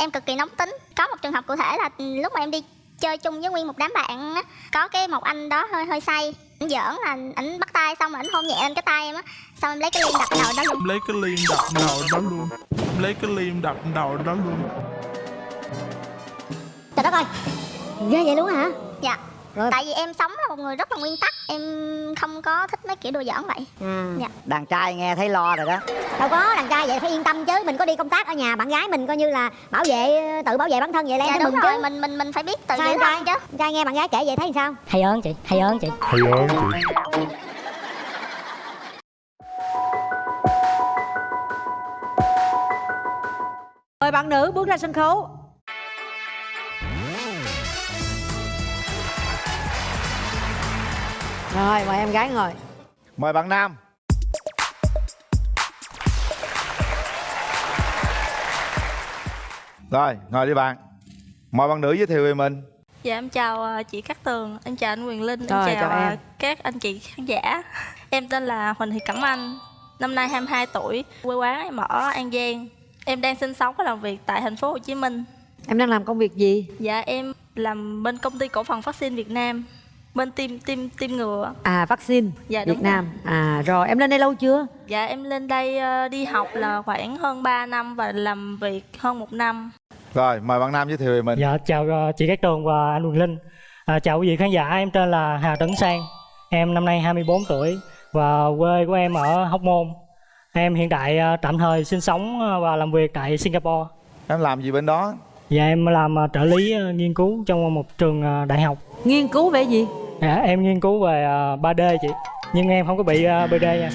em cực kỳ nóng tính. Có một trường hợp cụ thể là lúc mà em đi chơi chung với nguyên một đám bạn á có cái một anh đó hơi hơi say. Ảnh giỡn là ảnh bắt tay xong rồi ảnh hôn nhẹ lên cái tay em á. Xong em lấy cái liêm đập đầu đó luôn. Lấy cái liêm đập đầu đó luôn. Lấy cái liêm đập đầu đó luôn. Trời đất ơi ghê vậy luôn hả? Dạ Rồi. tại vì em sống là một người rất là nguyên tắc em không có thích mấy kiểu đùa giỡn vậy à. Dạ. đàn trai nghe thấy lo rồi đó đâu có đàn trai vậy phải yên tâm chứ mình có đi công tác ở nhà bạn gái mình coi như là bảo vệ tự bảo vệ bản thân vậy là em dạ đúng mừng rồi chứ mình mình mình phải biết tự Sao giữ em thân chứ Đàn trai nghe bạn gái kể vậy thấy sao hay ơn chị hay ơn chị hay ơn chị Mời bạn nữ bước ra sân khấu. Rồi, mời em gái ngồi. Mời bạn Nam Rồi, ngồi đi bạn Mời bạn nữ giới thiệu về mình Dạ em chào ờ, chị Cát Tường, em chào anh Quyền Linh, em Rồi, chào, chào ờ, em. các anh chị khán giả. Em tên là Huỳnh Thị Cẩm Anh, năm nay 22 tuổi, quê quán em ở An Giang. Em đang sinh sống và làm việc tại thành phố Hồ Chí Minh. Em đang làm công việc gì? Dạ em làm bên công ty cổ phần vaccine Việt Nam, bên team team team ngừa. À, vaccine Dạ, đúng Việt Nam. À, rồi em lên đây lâu chưa? Dạ em lên đây ờ, đi học là khoảng hơn 3 năm và làm việc hơn một năm. Rồi, mời bạn Nam giới thiệu về mình dạ chào ờ, chị Cát Tường và anh Quyền Linh à, chào quý vị khán giả em tên là Hà Tấn Sang em năm nay 24 tuổi và quê của em ở Hóc Môn em hiện tại ờ, tạm thời sinh sống và làm việc tại Singapore Em làm gì bên đó? Và em làm ờ, trợ lý ờ, nghiên cứu trong một trường ờ, đại học Nghiên cứu về gì? dạ, em nghiên cứu về ờ, 3D chị nhưng em không có bị BD nha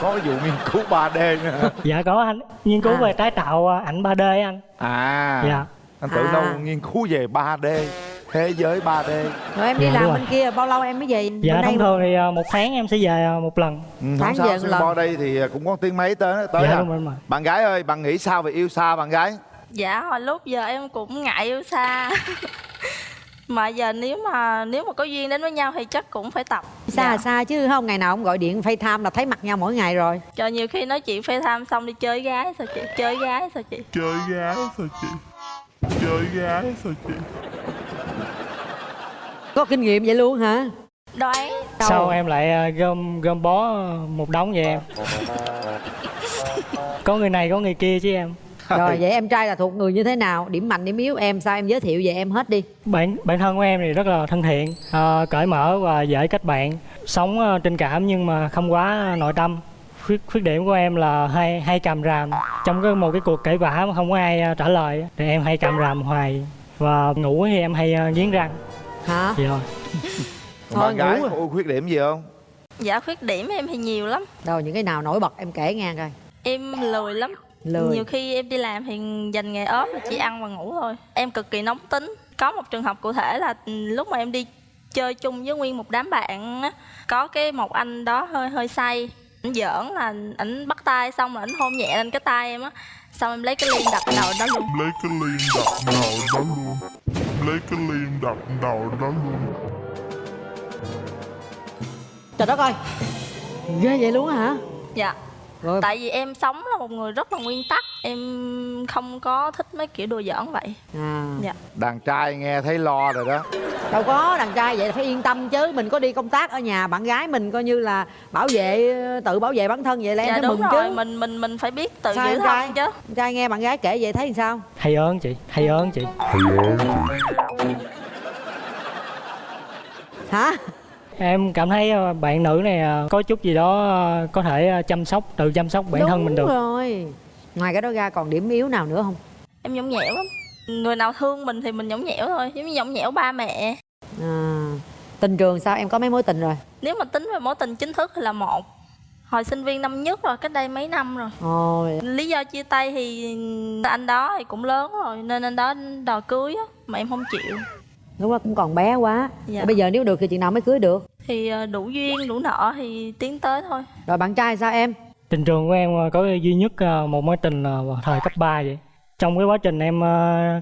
Có cái vụ nghiên cứu 3D nữa dạ có anh nghiên cứu À. về tái tạo ảnh 3D anh À, dạ anh tưởng À. đâu nghiên cứu về 3D Thế giới 3D Rồi em đi Dạ, làm bên kia bao lâu em mới về? dạ bên thông thường thì một tháng em sẽ về một lần ừ, Tháng Không về một lần. Singapore đây thì cũng có tiếng mấy tới tới dạ à. đúng rồi, đúng rồi. Bạn gái ơi, bạn nghĩ sao về yêu xa bạn gái? Dạ hồi lúc giờ em cũng ngại yêu xa. mà giờ nếu mà nếu mà có duyên đến với nhau thì chắc cũng phải tập. Xa Dạ. là xa chứ không ngày nào ông gọi điện FaceTime là thấy mặt nhau mỗi ngày rồi. Cho nhiều khi nói chuyện phê tham xong đi chơi gái sao chị? Chơi gái sao chị? chơi gái sao chị chơi gái sao chị Có kinh nghiệm vậy luôn hả? Đoán Đâu? sau em lại ờ, gom gom bó một đống vậy em có người này có người kia chứ em Rồi vậy em trai là thuộc người như thế nào? Điểm mạnh, điểm yếu em sao? Em giới thiệu về em hết đi. bản bản thân của em thì rất là thân thiện ờ, cởi mở và dễ kết bạn. Sống ờ, tình cảm nhưng mà không quá nội tâm. Khuyết khuyết điểm của em là hay hay cầm ràm. Trong cái một cái cuộc cãi vã mà không có ai ờ, trả lời thì em hay cầm ràm hoài. Và ngủ thì em hay nghiến răng. Hả? vậy rồi Thôi, bạn gái ngủ có khuyết điểm gì không? Dạ khuyết điểm em thì nhiều lắm. Đâu những cái nào nổi bật em kể nghe coi. Em lười lắm Lười. Nhiều khi em đi làm thì dành ngày ốp là chỉ ăn và ngủ thôi. Em cực kỳ nóng tính. Có một trường hợp cụ thể là ừ, lúc mà em đi chơi chung với nguyên một đám bạn á Có cái một anh đó hơi hơi say. Ảnh giỡn là ảnh bắt tay xong rồi ảnh hôn nhẹ lên cái tay em á. Xong em lấy cái liêm đập đầu đó luôn. Lấy cái liêm đập đầu đó luôn. Lấy cái liêm đập đầu đó luôn. Trời đất ơi. Ghê vậy luôn hả? Dạ Rồi. Tại vì em sống là một người rất là nguyên tắc Em không có thích mấy kiểu đùa giỡn vậy. À, Dạ. Đàn trai nghe thấy lo rồi đó. Đâu có đàn trai vậy phải yên tâm chứ. Mình có đi công tác ở nhà bạn gái mình coi như là bảo vệ tự bảo vệ bản thân vậy là em Dạ phải đúng mừng rồi, chứ mình mình mình phải biết tự Sao giữ thân chứ. Trai nghe bạn gái kể vậy thấy sao? Hay ơn chị hay ơn chị. Hay ơn chị hả em cảm thấy ờ, bạn nữ này ờ, có chút gì đó ờ, có thể chăm sóc tự chăm sóc bản đúng thân mình được. rồi. Ngoài cái đó ra còn điểm yếu nào nữa không? Em nhõng nhẽo lắm. Người nào thương mình thì mình nhõng nhẽo thôi Giống như nhõng nhẽo ba mẹ. À, tình trường sao? Em có mấy mối tình rồi? Nếu mà tính về mối tình chính thức thì là một. Hồi sinh viên năm nhất rồi, cách đây mấy năm rồi. Ôi. Lý do chia tay thì anh đó thì cũng lớn rồi Nên anh đó đòi cưới á Mà em không chịu. Lúc đó cũng còn bé quá. Dạ. bây giờ nếu được thì chuyện nào mới cưới được Thì ờ, đủ duyên, đủ nợ thì tiến tới thôi. Rồi bạn trai sao em? Tình trường của em ờ, có duy nhất ờ, một mối tình là thời cấp 3 vậy. Trong cái quá trình em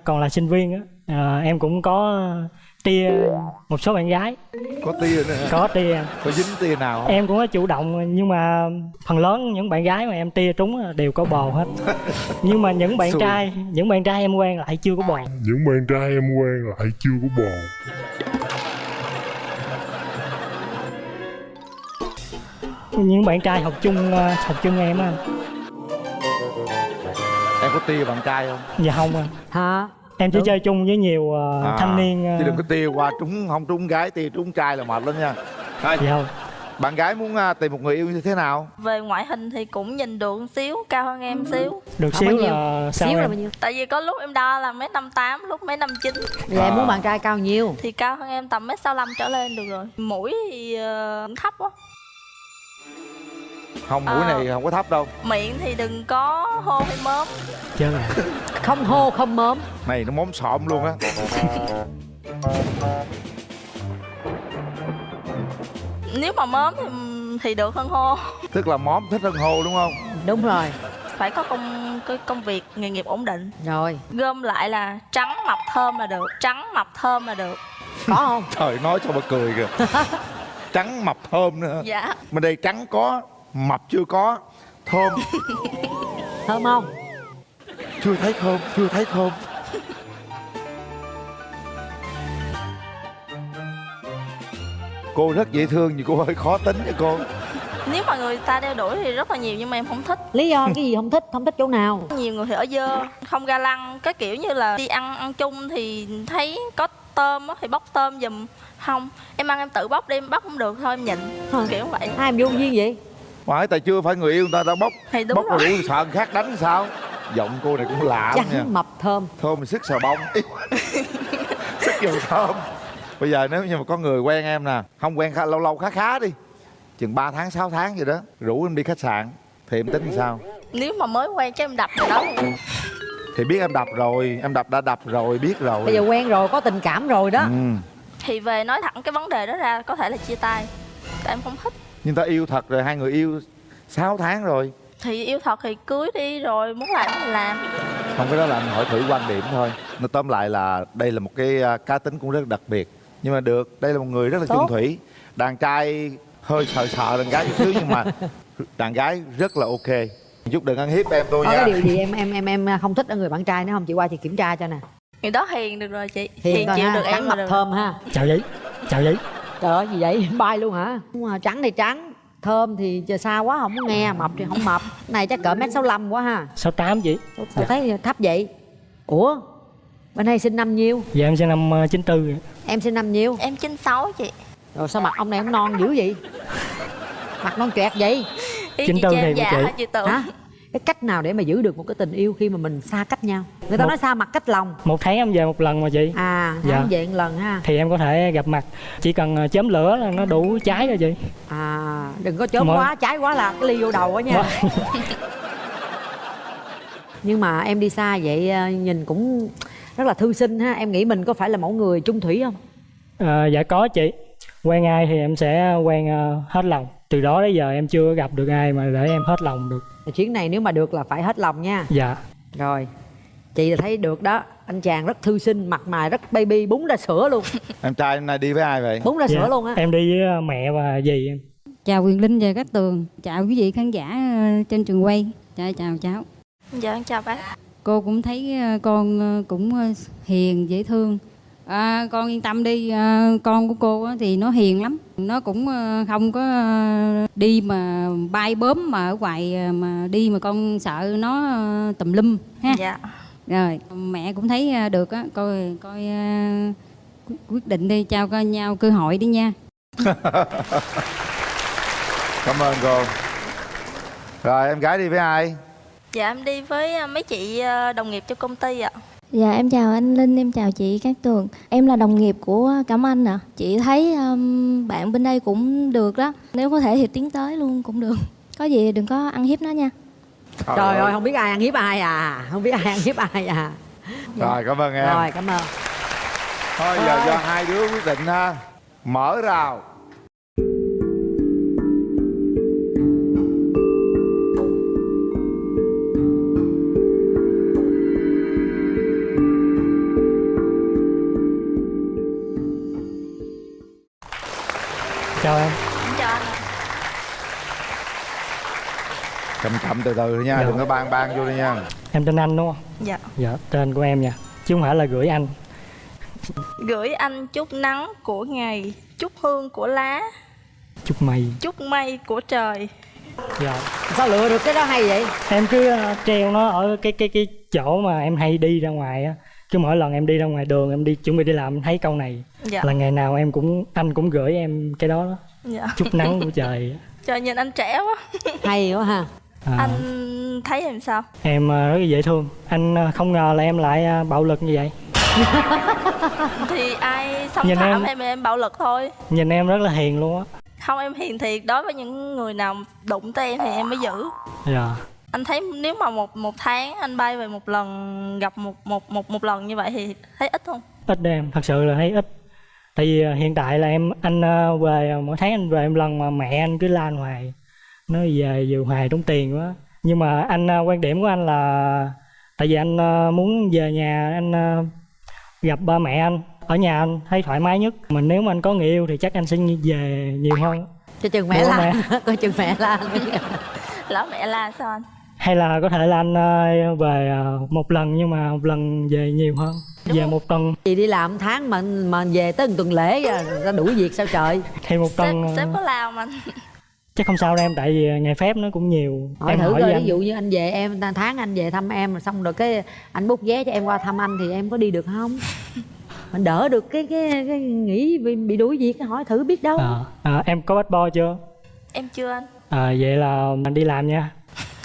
còn là sinh viên á em cũng có tia một số bạn gái. Có tia nữa hả? có tia. Có dính tia nào không? Em cũng có chủ động nhưng mà phần lớn những bạn gái mà em tia trúng đều có bồ hết. Nhưng mà những bạn Xui. trai những bạn trai em quen lại chưa có bồ. Những bạn trai em quen lại chưa có bồ những bạn trai học chung ờ, học chung em á. Em có tia bạn trai không? Dạ không à hả? Em chỉ Đúng. chơi chung với nhiều ờ, À, thanh niên ờ, chứ đừng có tia qua trúng không trúng gái tia trúng trai là mệt lắm nha. Thôi, dạ không. Bạn gái muốn à, tìm một người yêu như thế nào? Về ngoại hình thì cũng nhìn được một xíu cao hơn em xíu. Được xíu bao nhiêu? là sao xíu là em? bao nhiêu? Tại vì có lúc em đo là mấy năm tám lúc mấy năm chín. Bây giờ em À. muốn bạn trai cao nhiêu thì cao hơn em tầm mấy sáu trở lên được rồi. Mũi thì ờ, thấp quá không mũi Ờ. này không có thấp đâu. Miệng thì đừng có hô hay mớm. Là không hô không mớm. Này nó móm xọm luôn á. Nếu mà mớm thì thì được hơn hô. Tức là móm thích hơn hô đúng không? Đúng rồi. Phải có công cái công việc nghề nghiệp ổn định. Rồi. Gom lại là trắng mập thơm là được trắng mập thơm là được. Có không? Trời nói cho mà cười kìa. Trắng mập thơm nữa. Dạ. Mà đây trắng có mập chưa có. Thơm. Thơm không? Chưa thấy thơm chưa thấy thơm. Cô rất dễ thương nhưng cô hơi khó tính với cô. Nếu mà người ta đeo đuổi thì rất là nhiều nhưng mà em không thích. Lý do cái gì không thích? Không thích chỗ nào? Nhiều người thì ở dơ không ga lăng cái kiểu như là đi ăn ăn chung thì thấy có tôm á thì bóc tôm giùm. Không em ăn em tự bóc đi em bóc không được thôi em nhịn. Hả? kiểu vậy. Hai em vô duyên vậy phải tại chưa phải người yêu người ta đã bóc. Thì đúng bóc rồi đủ sợ khác đánh sao? Giọng cô này cũng lạ lắm nha. trắng mập thơm. Thơm sức xà bông. Sức nhiều thơm. Bây giờ nếu như mà có người quen em nè không quen khá, lâu lâu khá khá đi chừng 3 tháng 6 tháng gì đó rủ em đi khách sạn thì em tính sao? Nếu mà mới quen cho em đập rồi đó. Thì biết em đập rồi em đập đã đập rồi biết rồi. Bây giờ quen rồi có tình cảm rồi đó. Ừ. thì về nói thẳng cái vấn đề đó ra có thể là chia tay tại em không thích nhưng ta yêu thật rồi hai người yêu 6 tháng rồi. Thì yêu thật thì cưới đi rồi muốn làm thì làm. Không cái đó là anh hỏi thử quan điểm thôi. Nó tóm lại là đây là một cái à, cá tính cũng rất đặc biệt. Nhưng mà được đây là một người rất là chung Tốt. thủy. Đàn trai hơi sợ sợ đàn gái chút xíu nhưng mà đàn gái rất là ok. Chút đừng ăn hiếp em tôi có nha. cái điều gì em em em em không thích ở người bạn trai nữa không? Chị qua chị kiểm tra cho nè. Người đó hiền được rồi chị. Hiền thôi chịu ha được em mập được thơm ha. Chào giấy chào giấy trời ơi gì vậy? Bay luôn hả? Đúng rồi, trắng thì trắng thơm thì giờ xa quá không muốn nghe mập thì không mập. Này chắc cỡ mét sáu quá ha. Sáu tám chị tôi thấy thấp vậy? Ủa? Bên đây sinh năm nhiêu? Dạ em sinh năm ờ, 94 em sinh năm nhiêu? Em 96 chị. Rồi sao mặt ông này ông non dữ vậy? Mặt non choẹt vậy? Chị tư thì già chị. chị hả cái cách nào để mà giữ được một cái tình yêu khi mà mình xa cách nhau? Người ta Một- nói xa mặt cách lòng. Một tháng em về một lần mà chị. À Dạ. tháng về một lần ha. Thì em có thể gặp mặt. Chỉ cần ờ, chớm lửa là nó đủ cháy rồi chị. À đừng có chớm Mỗi- quá trái quá là cái ly vô đầu á nha. Nhưng mà em đi xa vậy ờ, nhìn cũng rất là thư sinh ha. Em nghĩ mình có phải là mẫu người trung thủy không? Ờ, dạ có chị. Quen ai thì em sẽ quen hết lòng. Từ đó đến giờ em chưa gặp được ai mà để em hết lòng được chuyến này nếu mà được là phải hết lòng nha. Dạ. Rồi chị là thấy được đó. Anh chàng rất thư sinh mặt mày rất baby búng ra sữa luôn. Em trai hôm nay đi với ai vậy? Búng ra Dạ, sữa luôn á. em đi với ờ, mẹ và dì em. Chào Quyền Linh và các tường. Chào quý vị khán giả ờ, trên trường quay. Chào chào cháu. Dạ em chào bác. Cô cũng thấy ờ, con cũng hiền dễ thương à, Con yên tâm đi ờ, Con của cô á thì nó hiền lắm. Nó cũng ờ, không có ờ, đi mà bay bướm mà ở ngoài ờ, mà đi mà con sợ nó tùm lum ha? Dạ. Rồi mẹ cũng thấy được á. Coi coi quyết- định đi trao cho nhau cơ hội đi nha. Cảm ơn cô. Rồi em gái đi với ai? Dạ em đi với mấy chị đồng nghiệp trong công ty ạ Dạ em chào anh Linh, em chào chị Cát Tường. Em là đồng nghiệp của Cẩm Anh ạ. Chị thấy um, bạn bên đây cũng được đó. Nếu có thể thì tiến tới luôn cũng được. Có gì đừng có ăn hiếp nó nha. Trời ơi. không biết ai ăn hiếp ai à. Không biết ai ăn hiếp ai à. Rồi cảm ơn em. Rồi cảm ơn. Thôi giờ do hai đứa quyết định ha. Mở rào chào em. Em chào anh chậm chậm từ từ thôi nha Dạ. đừng có ban ban vô đi nha. Em tên anh đúng không? Dạ. Dạ tên của em nha. Chứ không phải là gửi anh. Gửi anh chút nắng của ngày chút hương của lá. Chúc mày chút mây của trời. Dạ. Sao lựa được cái đó hay vậy? Em cứ ờ, treo nó ở cái cái cái chỗ mà em hay đi ra ngoài á. Cứ mỗi lần em đi ra ngoài đường em đi chuẩn bị đi làm em thấy câu này dạ. Là ngày nào em cũng anh cũng gửi em cái đó đó. Dạ. Chút nắng của trời. Trời nhìn anh trẻ quá. Hay quá ha. À, anh thấy em sao? Em ờ, rất là dễ thương. Anh ờ, không ngờ là em lại ờ, bạo lực như vậy. Thì ai xâm Nhìn phạm em- em em bạo lực thôi. Nhìn em rất là hiền luôn á. Không em hiền thiệt. Đối với những người nào đụng tới em thì em mới giữ. Dạ. Anh thấy nếu mà một một tháng anh bay về một lần gặp một một một một lần như vậy thì thấy ít không? Ít đó em. Thật sự là thấy ít tại vì ờ, hiện tại là em anh ờ, về ờ, mỗi tháng anh về em lần mà mẹ anh cứ la hoài. Nói về vừa hoài tốn tiền quá. Nhưng mà anh quan điểm của anh là tại vì anh muốn về nhà anh gặp ba mẹ anh ở nhà anh thấy thoải mái nhất. Mình nếu mà anh có người yêu thì chắc anh sẽ về nhiều hơn. Cho chừng mẹ la. coi chừng mẹ la lỡ mẹ la sao anh? Hay là có thể là anh về một lần nhưng mà một lần về nhiều hơn về một tuần. Chị đi làm tháng mà mà về tới tuần lễ à, ra đuổi việc sao trời? Thì một sếp tuần ờ, sếp có lao không anh chắc không sao đâu em tại vì ngày phép nó cũng nhiều. Hỏi em thử hỏi coi ví anh. dụ như anh về em tháng anh về thăm em rồi xong rồi cái anh bút vé cho em qua thăm anh thì em có đi được không? Mình đỡ được cái cái, cái nghĩ bị, bị đuổi việc hỏi thử biết đâu. À, à, em có bắt bo chưa? em chưa anh. À, vậy là mình đi làm nha.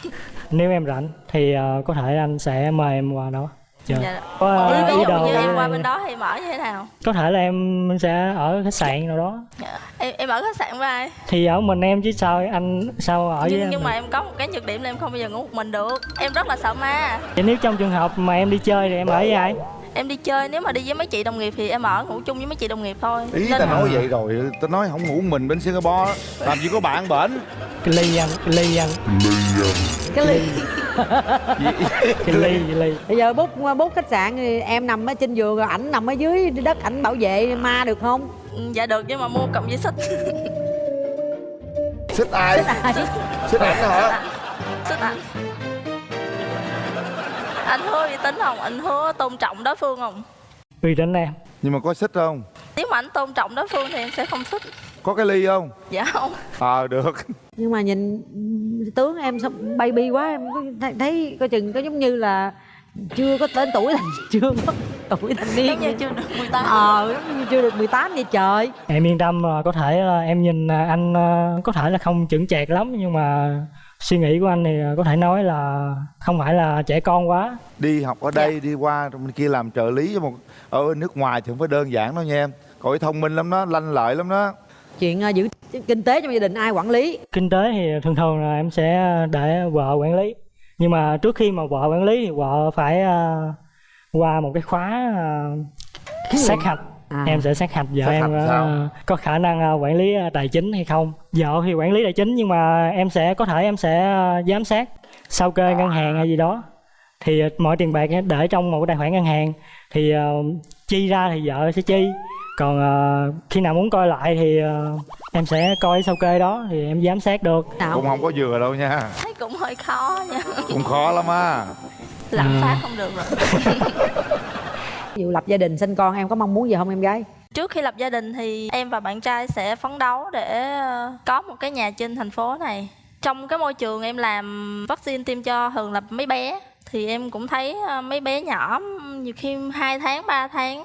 Nếu em rảnh thì ờ, có thể anh sẽ mời em qua đó. Chờ. dạ. Có ờ, ví ý dụ đồ như em qua bên đó thì mở như thế nào? Có thể là em sẽ ở khách sạn nào đó. Dạ. em em ở khách sạn với ai? Thì ở mình em chứ sao anh sao ở với nhưng em nhưng được? mà em có một cái nhược điểm là em không bao giờ ngủ một mình được. Em rất là sợ ma. Vậy nếu trong trường hợp mà em đi chơi thì em ở với ai? em đi chơi nếu mà đi với mấy chị đồng nghiệp thì em ở ngủ chung với mấy chị đồng nghiệp thôi. Ý Nên ta nói vậy rồi ta nói không ngủ mình bên singapore làm gì có bạn bển? Cái ly anh, cái ly cái ly cái ly, cái ly. bây giờ bút bút khách sạn thì em nằm ở trên giường rồi ảnh nằm ở dưới đất ảnh bảo vệ ma được không? Ừ, dạ được nhưng mà mua cộng với xích. Xích ai? Xích ảnh hả? Xích ảnh. Anh hứa uy tín không? Anh hứa tôn trọng đối phương không? Uy tín em. nhưng mà có xích không? Nếu mà anh tôn trọng đối phương thì em sẽ không xích có cái ly không? Dạ không. Ờ được. Nhưng mà nhìn tướng em sao baby quá em có thấy, thấy coi chừng có giống như là chưa có đến tuổi thành chưa có tuổi thành niên giống như chưa được 18 ờ giống như chưa được 18 vậy trời. Em yên tâm là có thể là em nhìn à, anh à, có thể là không chững chạc lắm nhưng mà suy nghĩ của anh thì à, có thể nói là không phải là trẻ con quá. Đi học ở đây đi qua trong bên kia làm trợ lý cho một ở nước ngoài thì không phải đơn giản đâu nha em. Cậu ấy thông minh lắm đó lanh lợi lắm đó chuyện à, giữ kinh tế trong gia đình ai quản lý? Kinh tế thì thường thường là em sẽ để vợ quản lý. Nhưng mà trước khi mà vợ quản lý thì vợ phải à, qua một cái khóa à, sát hạch. À. em sẽ sát hạch vợ Sát em hạch à, sao? có khả năng à, quản lý à, tài chính hay không. Vợ thì quản lý tài chính nhưng mà em sẽ có thể em sẽ à, giám sát sao kê ngân hàng hay gì đó. Thì à, mọi tiền bạc để trong một cái tài khoản ngân hàng thì à, chi ra thì vợ sẽ chi còn à, khi nào muốn coi lại thì à, em sẽ coi sao kê đó thì em giám sát được. Nào cũng không có vừa đâu nha. Thấy cũng hơi khó nha. Cũng khó lắm á. Lạm Ừ. phát không được rồi. Ví dụ lập gia đình sinh con em có mong muốn gì không em gái? Trước khi lập gia đình thì em và bạn trai sẽ phấn đấu để ờ, có một cái nhà trên thành phố này. Trong cái môi trường em làm vaccine tiêm cho thường là mấy bé thì em cũng thấy mấy bé nhỏ nhiều khi 2 tháng 3 tháng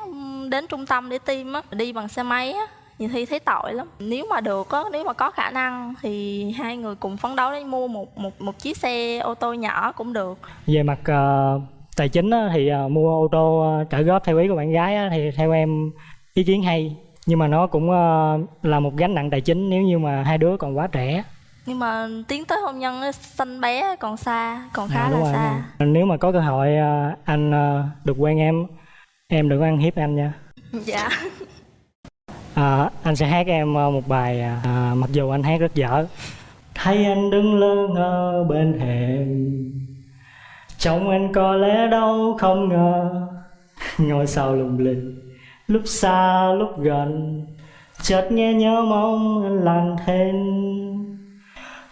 đến trung tâm để tiêm á đi bằng xe máy á nhiều khi thấy tội lắm. Nếu mà được á nếu mà có khả năng thì hai người cùng phấn đấu để mua một một một chiếc xe ô tô nhỏ cũng được. Về mặt ờ, tài chính á, thì ờ, mua ô tô ờ, trả góp theo ý của bạn gái á, thì theo em ý kiến hay. Nhưng mà nó cũng ờ, là một gánh nặng tài chính nếu như mà hai đứa còn quá trẻ. Nhưng mà tiến tới hôn nhân á, sanh bé còn xa còn khá À, là rồi, xa. rồi. nếu mà có cơ hội anh được quen em em đừng có ăn hiếp anh nha. Dạ. À, anh sẽ hát em ờ, một bài à, à, mặc dù anh hát rất dở. Thấy anh đứng lơ ngơ bên thềm trong anh có lẽ đâu không ngờ. Ngôi sao lung linh lúc xa lúc gần. Chợt nghe nhớ mong anh lặng thinh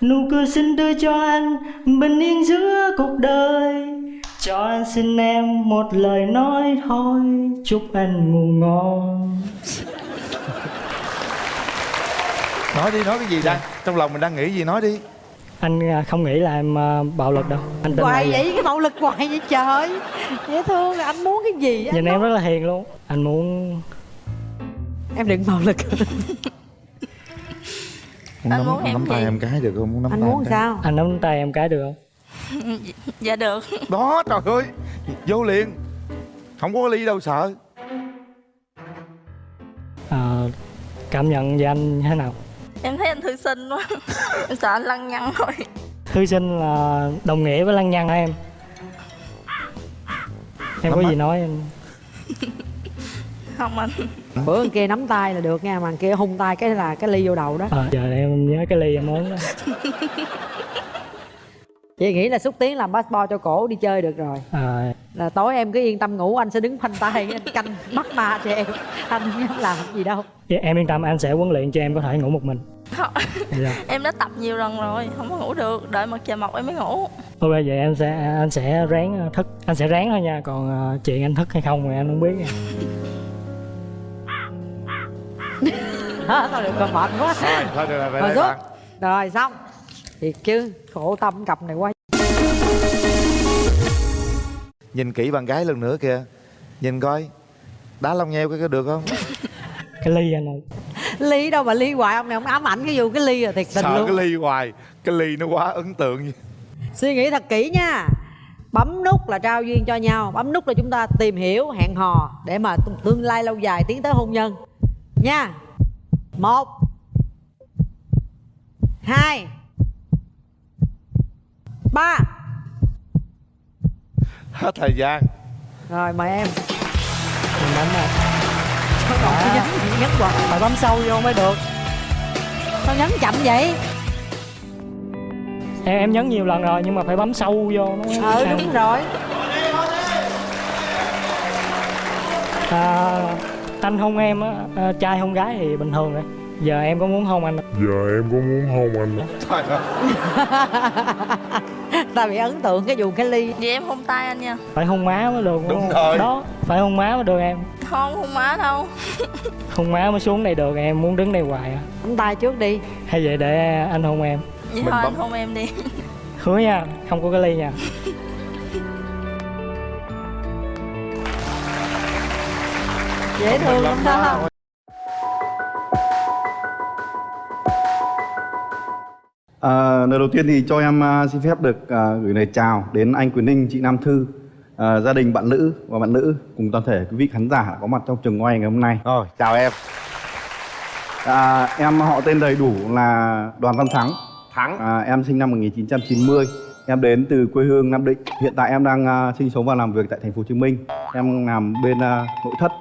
nụ cười xinh tươi cho anh bình yên giữa cuộc đời cho anh xin em một lời nói thôi chúc anh ngủ ngon. Nói đi nói cái gì đang trong lòng mình đang nghĩ gì nói đi. Anh à, không nghĩ là em à, bạo lực đâu. Anh tin hoài vậy. cái bạo lực hoài vậy trời. Dễ thương là anh muốn cái gì á nhìn em rất là hiền luôn. Anh muốn em đừng bạo lực. Anh nắm, muốn em nắm tay gì? em cái được không? Muốn nắm anh tay muốn em cái. sao? Anh nắm tay em cái được không dạ được. Đó trời ơi. Vô liền. Không có ly đâu sợ. À, cảm nhận về anh như thế nào? Em thấy anh thư sinh quá. Em sợ anh lăng nhăng thôi thư sinh là đồng nghĩa với lăng nhăng hả em? Em có Nắm gì nói em? Không anh. Bữa anh kia nắm tay là được nha mà anh kia hung tay cái là cái ly vô đầu đó. À, giờ em nhớ cái ly em muốn đó chị nghĩ là xúc tiến làm passport cho cổ đi chơi được rồi. À, là tối em cứ yên tâm ngủ anh sẽ đứng khoanh tay anh canh bắt ma cho em. Anh không làm gì đâu. Dạ, em yên tâm anh sẽ huấn luyện cho em có thể ngủ một mình. Dạ. em đã tập nhiều lần rồi không có ngủ được đợi mặt trời mọc em mới ngủ. Ok vậy em sẽ anh sẽ ráng thức anh sẽ ráng thôi nha còn à, chuyện anh thức hay không thì anh không biết nha. đó thôi được rồi mệt quá. Thôi thôi được rồi về rồi rồi xong. Thiệt chứ khổ tâm cặp này quá nhìn kỹ bạn gái lần nữa kìa. Nhìn coi. Đá lông nheo cái có được không? Cái ly anh ơi. Ly đâu mà ly hoài ông này ông ám ảnh cái vụ cái ly rồi thiệt tình sợ luôn. cái ly hoài? Cái ly nó quá ấn tượng suy nghĩ thật kỹ nha. Bấm nút là trao duyên cho nhau. Bấm nút là chúng ta tìm hiểu hẹn hò để mà tương lai lâu dài tiến tới hôn nhân. Nha. Một. Hai. Ba hết thời gian. Rồi mời em. Mình đánh mà sao còn cứ nhấn nhấn hoài. Phải bấm sâu vô mới được. Sao nhấn chậm vậy? Em em nhấn nhiều lần rồi nhưng mà phải bấm sâu vô nó mới ừ ăn. đúng rồi. À, anh hôn em á à, trai hôn gái thì bình thường rồi. Giờ em có muốn hôn anh? Không? Giờ em có muốn hôn anh? Trời ơi ta bị ấn tượng cái vụ cái ly. Vậy em hôn tay anh nha. Phải hôn má mới được Đúng không? rồi. đó phải hôn má mới được em. Không hôn má đâu. Hôn má mới xuống đây được em muốn đứng đây hoài à. Nắm tay trước đi. Hay vậy để anh hôn em. Vậy Mình thôi bấm- anh hôn em đi. Hứa nha không có cái ly nha. Dễ thương lắm đó À, lời đầu tiên thì cho em à, xin phép được à, gửi lời chào đến anh Quyền Ninh, chị Nam Thư, à, gia đình bạn nữ và bạn nữ cùng toàn thể quý vị khán giả có mặt trong trường quay ngày hôm nay. rồi chào em À, em họ tên đầy đủ là Đoàn Văn Thắng. thắng À, em sinh năm 1990. Em đến từ quê hương Nam Định. Hiện tại em đang à, sinh sống và làm việc tại thành phố Hồ Chí Minh. Em làm bên à, nội thất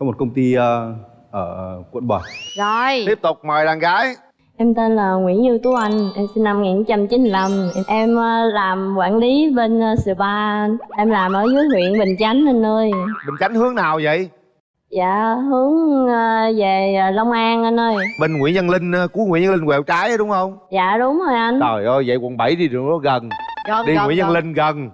cho một công ty à, ở quận 7. Rồi, tiếp tục mời đàn gái em tên là Nguyễn Như Tú Anh, em sinh năm 1995 Em, ờ, làm quản lý bên ờ, spa. Em làm ở dưới huyện Bình Chánh anh ơi. Bình chánh hướng nào vậy? Dạ, hướng ờ, về Long An anh ơi. Bên nguyễn văn linh của nguyễn văn linh quẹo trái đúng không? Dạ đúng rồi anh. Trời ơi vậy quận 7 đi đường nó gần. Gần đi gần, nguyễn văn linh gần.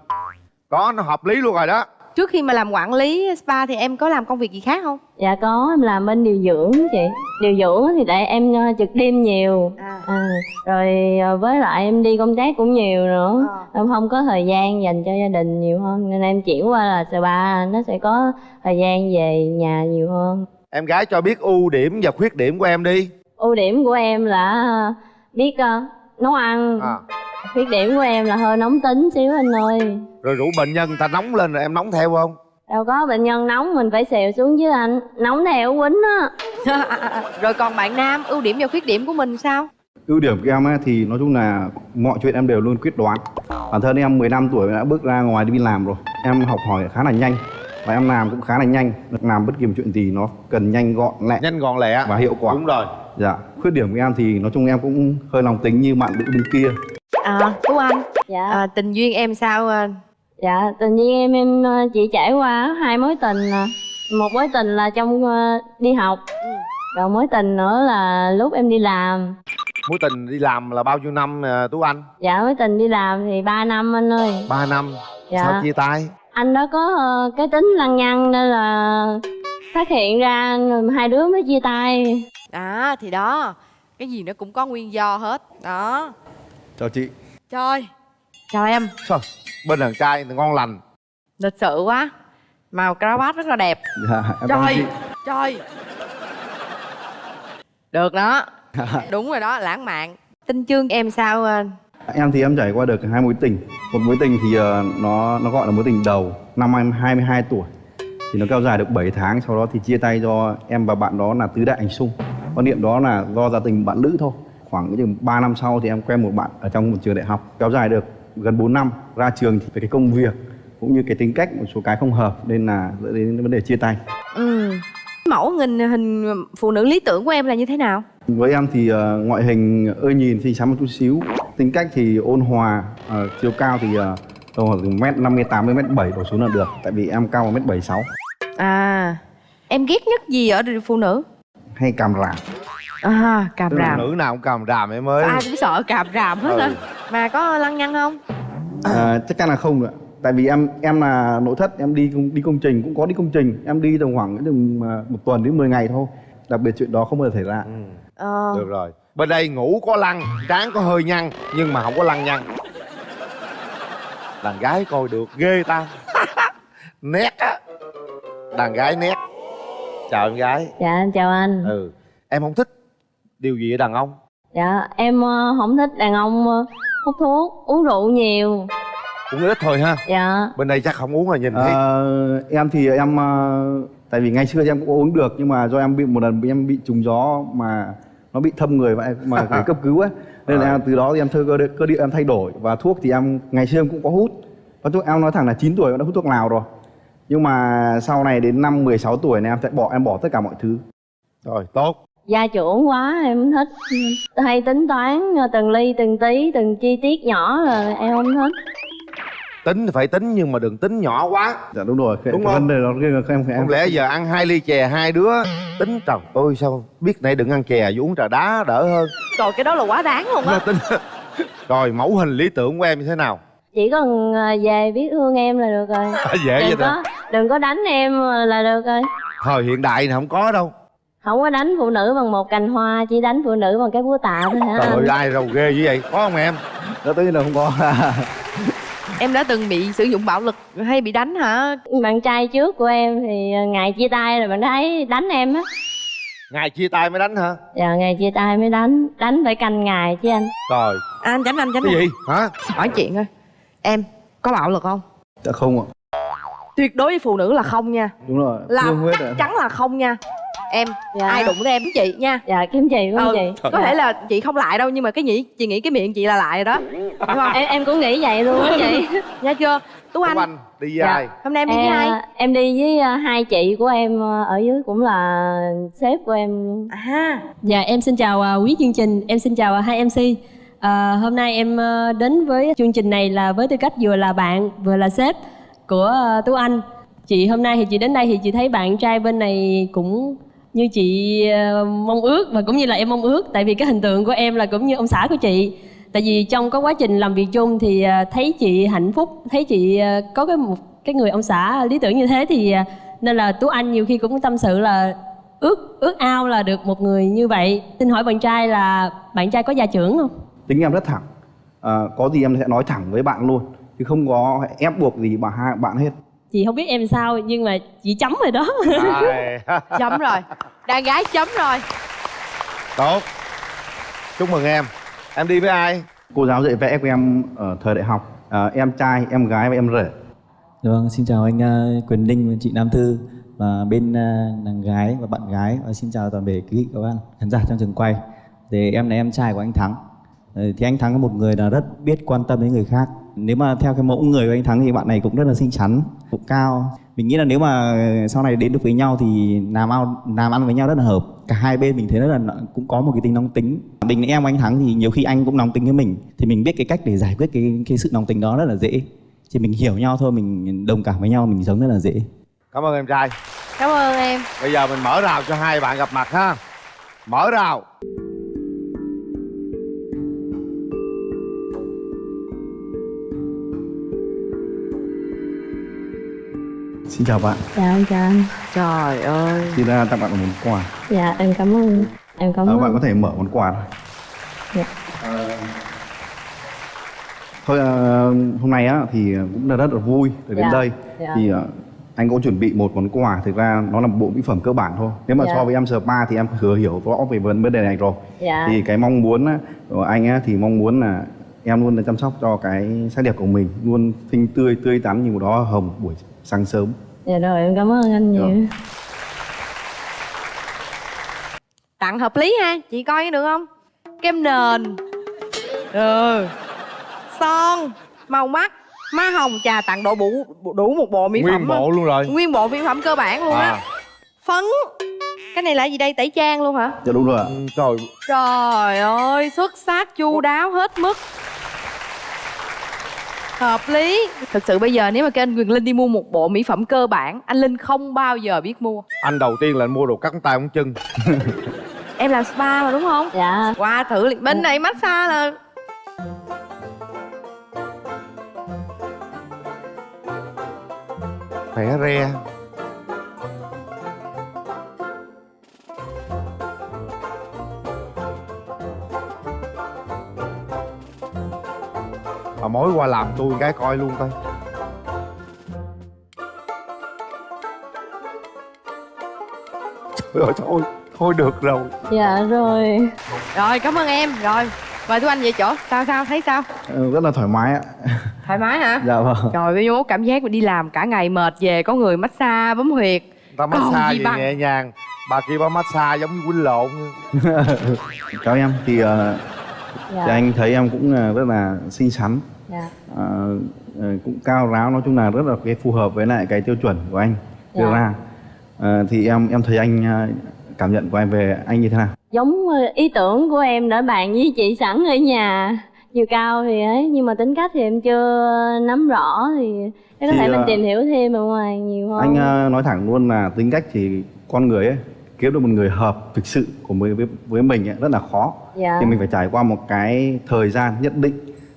Có nó hợp lý luôn rồi đó Trước khi mà làm quản lý spa thì em có làm công việc gì khác không? Dạ có, em làm bên điều dưỡng chị Điều dưỡng thì tại em ờ, trực đêm nhiều À. à, Rồi ờ, với lại em đi công tác cũng nhiều nữa Ờ. Em không có thời gian dành cho gia đình nhiều hơn Nên em chuyển qua là spa, nó sẽ có thời gian về nhà nhiều hơn em gái cho biết ưu điểm và khuyết điểm của em đi ưu điểm của em là biết ờ, nấu ăn à. khuyết điểm của em là hơi nóng tính xíu anh ơi rồi rủ bệnh nhân người ta nóng lên rồi em nóng theo không? Đâu có bệnh nhân nóng mình phải xèo xuống chứ anh. Nóng theo quýnh á. Rồi còn bạn nam, ưu điểm và khuyết điểm của mình sao? ưu điểm của em ấy, thì nói chung là mọi chuyện em đều luôn quyết đoán. Bản thân em 15 tuổi đã bước ra ngoài đi làm rồi. Em học hỏi khá là nhanh và em làm cũng khá là nhanh. Làm bất kỳ một chuyện gì nó cần nhanh gọn lẹ nhanh gọn lẹ và hiệu quả. Đúng rồi. Dạ. Khuyết điểm của em thì nói chung em cũng hơi lòng tính như bạn nữ bên kia. À, Tú Anh, dạ. À, tình duyên em sao? Dạ tự nhiên em em ờ, chỉ trải qua hai mối tình à. một mối tình là trong ờ, đi học. Còn mối tình nữa là lúc em đi làm. Mối tình đi làm là bao nhiêu năm à, tú anh? Dạ mối tình đi làm thì 3 năm anh ơi. Ba năm. Dạ. sao chia tay? Anh đó có ờ, cái tính lăng nhăng nên là phát hiện ra rồi hai đứa mới chia tay. À thì đó. Cái gì nó cũng có nguyên do hết. Đó. Chào chị. Trời Chào em. Sao? Bên đàn trai ngon lành. Lịch sự quá. Màu cravat rất là đẹp. Dạ em Trời Trời. Được đó. Đúng rồi đó lãng mạn. Tinh chương em sao ờ, em thì em trải qua được hai mối tình. Một mối tình thì ờ, nó nó gọi là mối tình đầu. Năm em 22 tuổi. Thì nó kéo dài được 7 tháng sau đó thì chia tay do em và bạn đó là tứ đại ảnh sung. Quan niệm đó là do gia tình bạn lữ thôi. Khoảng chừng 3 năm sau thì em quen một bạn ở trong một trường đại học. Kéo dài được gần 4 năm ra trường thì về cái công việc cũng như cái tính cách một số cái không hợp nên là dẫn đến vấn đề chia tay ừ. Mẫu hình hình phụ nữ lý tưởng của em là như thế nào? với em thì ờ, ngoại hình ơi nhìn thì xám một chút xíu tính cách thì ôn hòa ờ, chiều cao thì uh, tầm khoảng từ mét năm mươi tám đến mét bảy đổ xuống là được tại vì em cao một mét bảy sáu À Em ghét nhất gì ở phụ nữ? hay càm ràm À càm ràm nữ nào cũng càm ràm em ơi Ai cũng sợ càm ràm hết Ừ. á Mà có lăng nhăng không? À, chắc chắn là không nữa tại vì em em là nội thất em đi đi công trình cũng có đi công trình. Em đi tầm khoảng tầm, à, một tuần đến 10 ngày thôi. Đặc biệt chuyện đó không bao giờ xảy ra. Ờ. Được rồi. Bên đây ngủ có lăng trán có hơi nhăn nhưng mà không có lăng nhăn đàn gái coi được ghê ta. Nét á. Đàn gái nét. Chào em gái. Dạ em chào anh. Ừ. Em không thích điều gì ở đàn ông? Dạ em ờ, không thích đàn ông ờ, hút thuốc uống rượu nhiều. Cũng ít thôi ha. Dạ. Bên đây chắc không uống rồi nhìn thấy Ờ, em thì em à, tại vì ngày xưa em cũng uống được nhưng mà do em bị một lần bị em bị trùng gió mà nó bị thâm người em mà phải cấp cứu ấy nên là em, từ đó thì em thơ cơ, địa- cơ địa em thay đổi. Và thuốc thì em ngày xưa em cũng có hút. Và thuốc em nói thẳng là 9 tuổi em đã hút thuốc lào rồi. Nhưng mà sau này đến năm 16 tuổi này em sẽ bỏ em bỏ tất cả mọi thứ. Rồi tốt gia trưởng quá em không thích. Hay tính toán ờ, từng ly từng tí từng chi tiết nhỏ là em không thích. Tính thì phải tính nhưng mà đừng tính nhỏ quá. Dạ đúng rồi cái, Đúng cái không? vấn đề đó cái- em em không lẽ giờ ăn hai ly chè hai đứa tính trời tôi sao biết nãy đừng ăn chè chứ uống trà đá đỡ hơn. Trời cái đó là quá đáng luôn á. Tính. Rồi mẫu hình lý tưởng của em như thế nào? Chỉ cần ờ, về biết thương em là được rồi. Dễ vậy đừng ta có đừng có đánh em là được rồi. Thời hiện đại này không có đâu không có đánh phụ nữ bằng một cành hoa chỉ đánh phụ nữ bằng cái búa tạ thôi hả? Trời ơi ai rầu ghê như vậy? Có không em? Đó nhiên là không có. Em đã từng bị sử dụng bạo lực hay bị đánh hả? bạn trai trước của em thì ngày chia tay rồi bạn thấy đánh em á. Ngày chia tay mới đánh hả? Dạ ngày chia tay mới đánh đánh phải canh ngày chứ anh. Trời. À, anh tránh anh tránh cái gì? Hả? Hỏi chuyện thôi. Em có bạo lực không? dạ không ạ. Tuyệt đối với phụ nữ là không nha. Đúng rồi. Là chắc chắn là không nha Em, Dạ. ai đụng tới em chị nha dạ kiếm chị không ừ, chị Có thể là chị không lại đâu nhưng mà cái nghĩ chị nghĩ cái miệng chị là lại rồi đó Đúng không? em em cũng nghĩ vậy luôn á chị Nha chưa? Tú Anh, Anh đi với ai hôm nay em đi với ai? Em, em đi với ờ, hai chị của em ờ, ở dưới cũng là sếp của em À, Dạ em xin chào à, quý chương trình, em xin chào à, hai MC. À, hôm nay em đến với chương trình này là với tư cách vừa là bạn vừa là sếp của Tú Anh. Chị hôm nay thì chị đến đây thì chị thấy bạn trai bên này cũng như chị ờ, mong ước và cũng như là em mong ước tại vì cái hình tượng của em là cũng như ông xã của chị. Tại vì trong cái quá trình làm việc chung thì ờ, thấy chị hạnh phúc, thấy chị ờ, có cái một cái người ông xã lý tưởng như thế thì nên là Tú Anh nhiều khi cũng tâm sự là ước ước ao là được một người như vậy. Xin hỏi bạn trai là bạn trai có gia trưởng không? Tính em rất thẳng. À, có gì em sẽ nói thẳng với bạn luôn chứ không có ép buộc gì bà hai bạn hết chị không biết em sao nhưng mà chị chấm rồi đó. Chấm rồi. Đàn gái chấm rồi. Tốt. Chúc mừng em. Em đi với ai? Cô giáo dạy vẽ của em ở thời đại học. À, em trai em gái và em rể. Vâng, xin chào anh ờ, Quyền Linh và chị Nam Thư. Và bên ờ, nàng gái và bạn gái. Và xin chào toàn thể quý vị các bạn khán giả trong trường quay. Thì em là em trai của anh Thắng. Thì anh Thắng là một người là rất biết quan tâm đến người khác. Nếu mà theo cái mẫu người của anh Thắng thì bạn này cũng rất là xinh xắn, cũng cao. Mình nghĩ là nếu mà sau này đến được với nhau thì làm ao làm ăn với nhau rất là hợp. Cả hai bên mình thấy rất là cũng có một cái tính nóng tính. Mình em của anh Thắng thì nhiều khi anh cũng nóng tính với mình thì mình biết cái cách để giải quyết cái cái sự nóng tính đó rất là dễ chỉ mình hiểu nhau thôi mình đồng cảm với nhau mình sống rất là dễ cảm ơn em trai Cảm ơn em bây giờ mình mở rào cho hai bạn gặp mặt ha mở rào Xin chào bạn. Dạ em chào anh. Trời ơi. Xin uh, tặng bạn một món quà. Dạ em cảm ơn. Em cảm Ờ, ơn. Bạn có thể mở món quà thôi. Dạ. Thôi ờ, hôm nay á thì cũng là rất là vui để đến Dạ, đây. dạ. thì ờ, anh có chuẩn bị một món quà thực ra nó là một bộ mỹ phẩm cơ bản thôi. Nếu mà Dạ. so với em spa thì em thừa hiểu rõ về vấn vấn đề này rồi. Dạ. thì cái mong muốn á, của anh á, thì mong muốn là em luôn là chăm sóc cho cái sắc đẹp của mình luôn xinh tươi tươi tắn như một đóa hồng buổi sáng sớm Dạ rồi em cảm ơn anh nhiều. Rồi. Tặng hợp lý ha Chị coi được không? Kem nền. Ừ. Son Màu mắt Má hồng trà tặng độ đủ đủ một bộ mỹ Nguyên phẩm bộ luôn rồi. Nguyên bộ mỹ phẩm cơ bản luôn á. À. Phấn. Cái này là gì đây tẩy trang luôn hả? Dạ đúng rồi ạ. Trời. Trời ơi xuất sắc chu đáo hết mức Hợp lý. Thực sự bây giờ nếu mà kêu anh Quyền Linh đi mua một bộ mỹ phẩm cơ bản Anh Linh không bao giờ biết mua. Anh đầu tiên là anh mua đồ cắt tay móng chân. Em làm spa mà đúng không? Dạ. Qua thử liền. Bên này massage là Khỏe re Bà mối qua làm tôi cái coi luôn coi. Trời ơi thôi Thôi được rồi. Dạ rồi. Rồi cảm ơn em. Rồi Mời Tú Anh về chỗ. Sao sao thấy sao? Ờ, rất là thoải mái ạ. Thoải mái hả? Dạ vâng. Trời ơi vô cảm giác mà đi làm cả ngày mệt về Có người massage bấm huyệt. Ta massage gì gì bằng. nhẹ nhàng. Bà kia bà massage giống như quýnh lộn. Chào em thì ờ, Dạ. thì anh thấy em cũng ờ, rất là xinh xắn Dạ. Ờ, ờ, cũng cao ráo nói chung là rất là cái phù hợp với lại cái tiêu chuẩn của anh đưa Dạ. ra. Ờ, thì em em thấy anh cảm nhận của em về anh như thế nào? Giống ý tưởng của em đã bàn với chị sẵn ở nhà Chiều cao thì ấy Nhưng mà tính cách thì em chưa nắm rõ Thì có Thì, thể mình tìm hiểu thêm ở ngoài nhiều hơn. anh nói thẳng luôn là tính cách thì con người ấy kiếm được một người hợp thực sự của với, với mình ấy, rất là khó. Dạ. thì mình phải trải qua một cái thời gian nhất định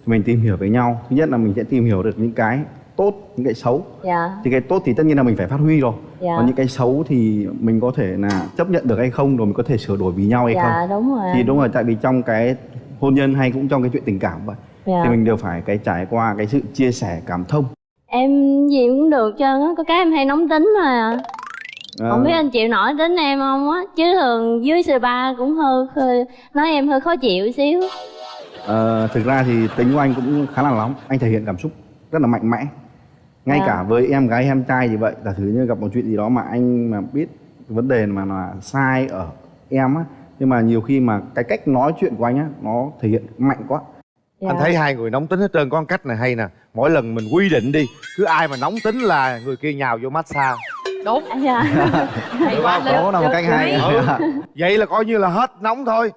mình tìm hiểu với nhau. Thứ nhất là mình sẽ tìm hiểu được những cái tốt những cái xấu. Dạ. Thì cái tốt thì tất nhiên là mình phải phát huy rồi. Dạ. còn những cái xấu thì mình có thể là chấp nhận được hay không rồi mình có thể sửa đổi vì nhau hay Dạ, không. đúng rồi. Thì đúng rồi tại vì trong cái hôn nhân hay cũng trong cái chuyện tình cảm vậy Dạ. thì mình đều phải cái trải qua cái sự chia sẻ cảm thông. Em gì cũng được trơn á Có cái em hay nóng tính thôi à. Không biết anh chịu nổi tính em không á Chứ thường dưới spa cũng hơi, hơi Nói em hơi khó chịu xíu ờ, thực ra thì tính của anh cũng khá là nóng. Anh thể hiện cảm xúc rất là mạnh mẽ. Ngay Dạ. cả với em gái em trai gì vậy. Giả sử như gặp một chuyện gì đó mà anh mà biết vấn đề mà là sai ở em á. Nhưng mà nhiều khi mà cái cách nói chuyện của anh á nó thể hiện mạnh quá. Dạ. Anh thấy hai người nóng tính hết trơn có một cách này hay nè. Mỗi lần mình quy định đi Cứ ai mà nóng tính là người kia nhào vô massage. Đúng. Dạ. Hay quá đó là một cách hay ừ. Vậy là coi như là hết nóng thôi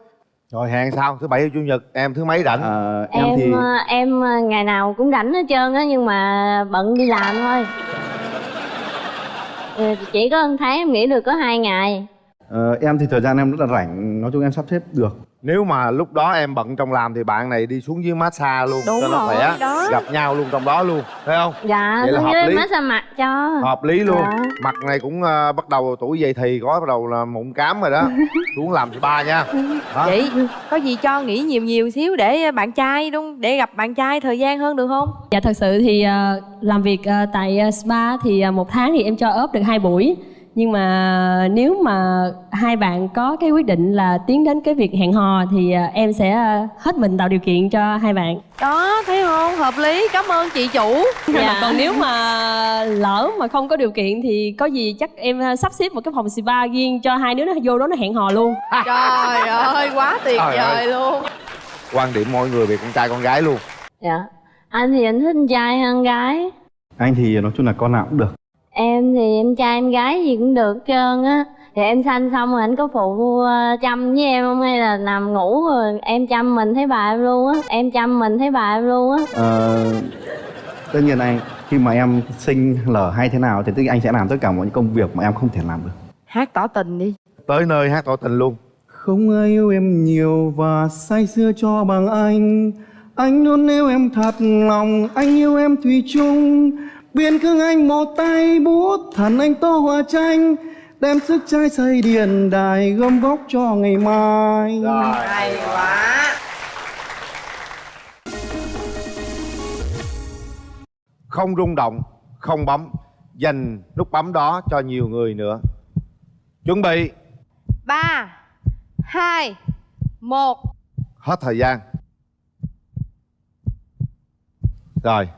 Rồi hẹn sao? Thứ bảy chủ nhật em thứ mấy rảnh? Ờ, Em em, em ờ, ngày nào cũng rảnh hết trơn á Nhưng mà bận đi làm thôi Ừ, Chỉ có một tháng em nghỉ được có hai ngày Ờ, em thì thời gian em rất là rảnh nói chung em sắp xếp được Nếu mà lúc đó em bận trong làm thì bạn này đi xuống dưới massage luôn Đúng cho nó rồi, khỏe đó. Gặp nhau luôn trong đó luôn Thấy không? Dạ, Vậy là xuống hợp dưới lý. massage mặt cho Hợp lý luôn Dạ. Mặt này cũng ờ, bắt đầu tuổi dậy thì có bắt đầu là mụn cám rồi đó Xuống làm spa nha Hả? Vậy có gì cho nghỉ nhiều nhiều xíu để bạn trai đúng để gặp bạn trai thời gian hơn được không? Dạ thật sự thì ờ, làm việc ờ, tại ờ, spa thì ờ, một tháng thì em cho ốp được hai buổi nhưng mà nếu mà hai bạn có cái quyết định là tiến đến cái việc hẹn hò thì ờ, em sẽ ờ, hết mình tạo điều kiện cho hai bạn Đó thấy không? Hợp lý. Cảm ơn chị chủ. dạ. còn nếu mà lỡ mà không có điều kiện thì có gì chắc em ờ, sắp xếp một cái phòng spa riêng cho hai đứa nó vô đó nó hẹn hò luôn Trời ơi quá tuyệt Trời vời ơi. luôn. Quan điểm mọi người về con trai con gái luôn Dạ Anh thì anh thích con trai hơn con gái anh thì nói chung là con nào cũng được Em thì em trai em gái gì cũng được hết trơn á. Thì em sanh xong rồi anh có phụ ờ, chăm với em không? Hay là nằm ngủ rồi em chăm mình thấy bà em luôn á? Em chăm mình thấy bà em luôn á. Ờ, tất nhiên anh khi mà em sinh lở hay thế nào thì nhiên anh sẽ làm tất cả mọi những công việc mà em không thể làm được. Hát tỏ tình đi. Tới nơi hát tỏ tình luôn. Không ai yêu em nhiều và say sưa cho bằng anh. Anh luôn yêu em thật lòng Anh yêu em thủy chung Biên cương anh một tay bút Thần anh tô hoa tranh Đem sức trai xây điện đài Gom góp cho ngày mai. Hay quá. Không rung động, không bấm Dành nút bấm đó cho nhiều người nữa. Chuẩn bị. Ba hai một. Hết thời gian. Rồi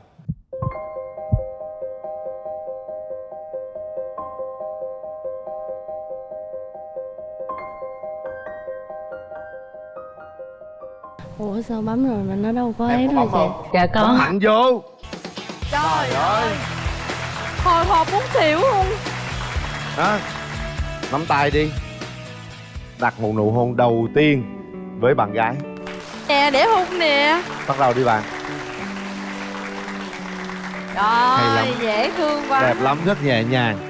ủa sao bấm rồi mà nó đâu có ấy có đâu chị không? dạ Bấm mạnh vô. Trời ơi. hồi hộp muốn xỉu luôn. Đó nắm tay đi. Đặt một nụ hôn đầu tiên với bạn gái. Nè để hôn nè. Bắt đầu đi bạn. Hay trời lắm. dễ thương quá. Đẹp lắm rất nhẹ nhàng